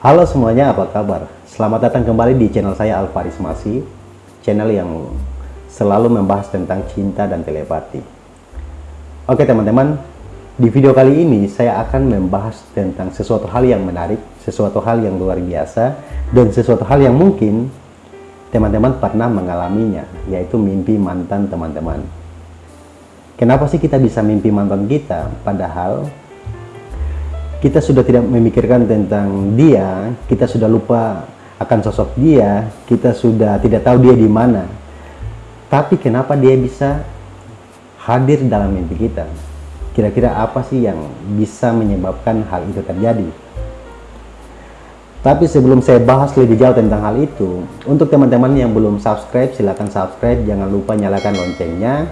Halo semuanya, apa kabar? Selamat datang kembali di channel saya Alvaris Masi, channel yang selalu membahas tentang cinta dan telepati. Oke teman-teman, di video kali ini saya akan membahas tentang sesuatu hal yang menarik, sesuatu hal yang luar biasa, dan sesuatu hal yang mungkin teman-teman pernah mengalaminya, yaitu mimpi mantan teman-teman. Kenapa sih kita bisa mimpi mantan kita? Padahal kita sudah tidak memikirkan tentang dia, kita sudah lupa akan sosok dia, kita sudah tidak tahu dia di mana. Tapi kenapa dia bisa hadir dalam mimpi kita? Kira-kira apa sih yang bisa menyebabkan hal itu terjadi? Tapi sebelum saya bahas lebih jauh tentang hal itu, untuk teman-teman yang belum subscribe, silahkan subscribe, jangan lupa nyalakan loncengnya,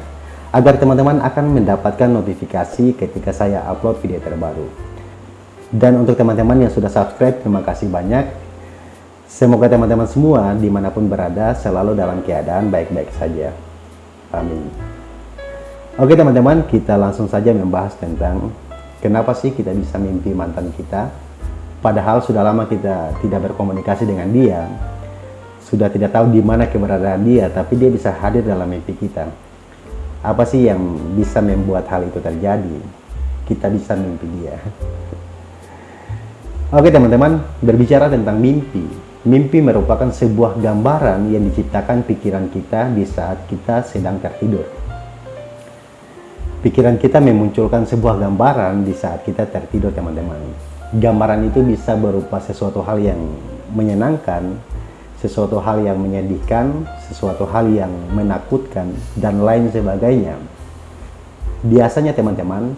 agar teman-teman akan mendapatkan notifikasi ketika saya upload video terbaru. Dan untuk teman-teman yang sudah subscribe, terima kasih banyak. Semoga teman-teman semua di mana pun berada selalu dalam keadaan baik-baik saja. Amin. Oke teman-teman, kita langsung saja membahas tentang kenapa sih kita bisa mimpi mantan kita. Padahal sudah lama kita tidak berkomunikasi dengan dia. Sudah tidak tahu di mana keberadaan dia, tapi dia bisa hadir dalam mimpi kita. Apa sih yang bisa membuat hal itu terjadi? Kita bisa mimpi dia. Oke teman-teman, berbicara tentang mimpi. Mimpi merupakan sebuah gambaran yang diciptakan pikiran kita di saat kita sedang tertidur. Pikiran kita memunculkan sebuah gambaran di saat kita tertidur teman-teman. Gambaran itu bisa berupa sesuatu hal yang menyenangkan, sesuatu hal yang menyedihkan, sesuatu hal yang menakutkan, dan lain sebagainya. Biasanya teman-teman,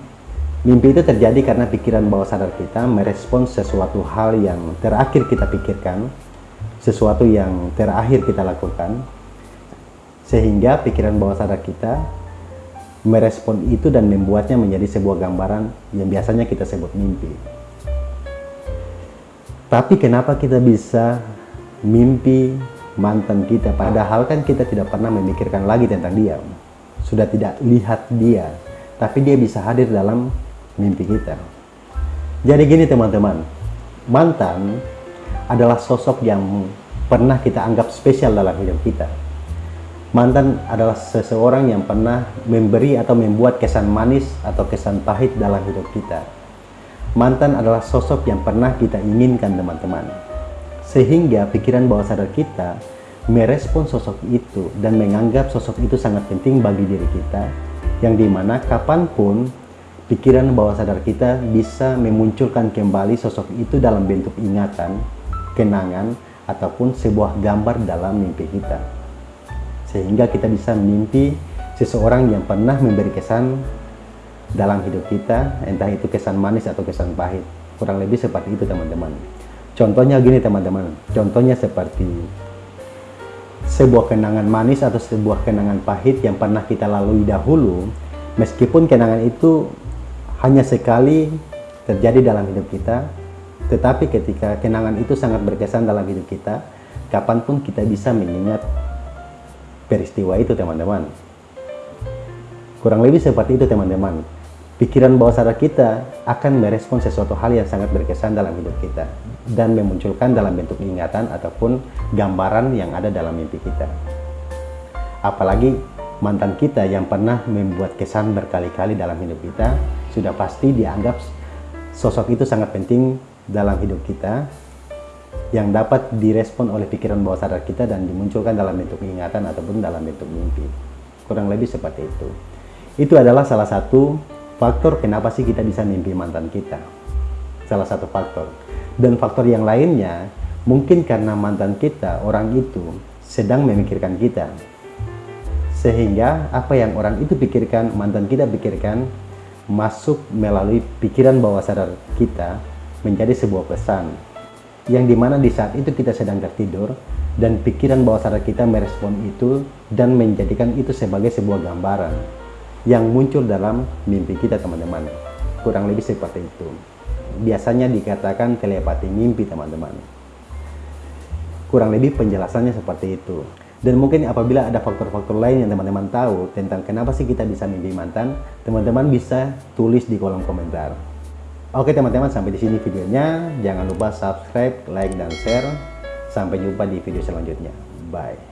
Mimpi itu terjadi karena pikiran bawah sadar kita merespons sesuatu hal yang terakhir kita pikirkan, sesuatu yang terakhir kita lakukan, sehingga pikiran bawah sadar kita merespon itu dan membuatnya menjadi sebuah gambaran yang biasanya kita sebut mimpi. Tapi kenapa kita bisa mimpi mantan kita padahal kan kita tidak pernah memikirkan lagi tentang dia. Sudah tidak lihat dia, tapi dia bisa hadir dalam mimpi kita. Jadi gini teman-teman, mantan adalah sosok yang pernah kita anggap spesial dalam hidup kita. Mantan adalah seseorang yang pernah memberi atau membuat kesan manis atau kesan pahit dalam hidup kita. Mantan adalah sosok yang pernah kita inginkan teman-teman. Sehingga pikiran bawah sadar kita merespon sosok itu dan menganggap sosok itu sangat penting bagi diri kita yang di mana kapan pun pikiran bawah sadar kita bisa memunculkan kembali sosok itu dalam bentuk ingatan, kenangan, ataupun sebuah gambar dalam mimpi kita. Sehingga kita bisa mimpi seseorang yang pernah memberi kesan dalam hidup kita, entah itu kesan manis atau kesan pahit. Kurang lebih seperti itu teman-teman. Contohnya gini teman-teman, contohnya seperti sebuah kenangan manis atau sebuah kenangan pahit yang pernah kita lalui dahulu, meskipun kenangan itu hanya sekali terjadi dalam hidup kita, tetapi ketika kenangan itu sangat berkesan dalam hidup kita, kapan pun kita bisa mengingat peristiwa itu teman-teman. Kurang lebih seperti itu teman-teman. Pikiran bawah sadar kita akan merespon sesuatu hal yang sangat berkesan dalam hidup kita dan memunculkan dalam bentuk ingatan ataupun gambaran yang ada dalam mimpi kita. Apalagi mantan kita yang pernah membuat kesan berkali-kali dalam hidup kita sudah pasti dianggap sosok itu sangat penting dalam hidup kita yang dapat direspon oleh pikiran bawah sadar kita dan dimunculkan dalam bentuk ingatan ataupun dalam bentuk mimpi. Kurang lebih seperti itu. Itu adalah salah satu faktor kenapa sih kita bisa mimpi mantan kita. Salah satu faktor. Dan faktor yang lainnya, mungkin karena mantan kita, orang itu sedang memikirkan kita. Sehingga apa yang orang itu pikirkan, mantan kita pikirkan, masuk melalui pikiran bawah sadar kita menjadi sebuah pesan. Yang di mana di saat itu kita sedang tertidur dan pikiran bawah sadar kita merespon itu dan menjadikan itu sebagai sebuah gambaran yang muncul dalam mimpi kita teman-teman. Kurang lebih seperti itu. Biasanya dikatakan telepati mimpi teman-teman. Kurang lebih penjelasannya seperti itu dan mungkin apabila ada faktor-faktor lain yang teman-teman tahu tentang kenapa sih kita bisa mimpi mantan, teman-teman bisa tulis di kolom komentar. Oke teman-teman, sampai di sini videonya. Jangan lupa subscribe, like, dan share. Sampai jumpa di video selanjutnya. Bye.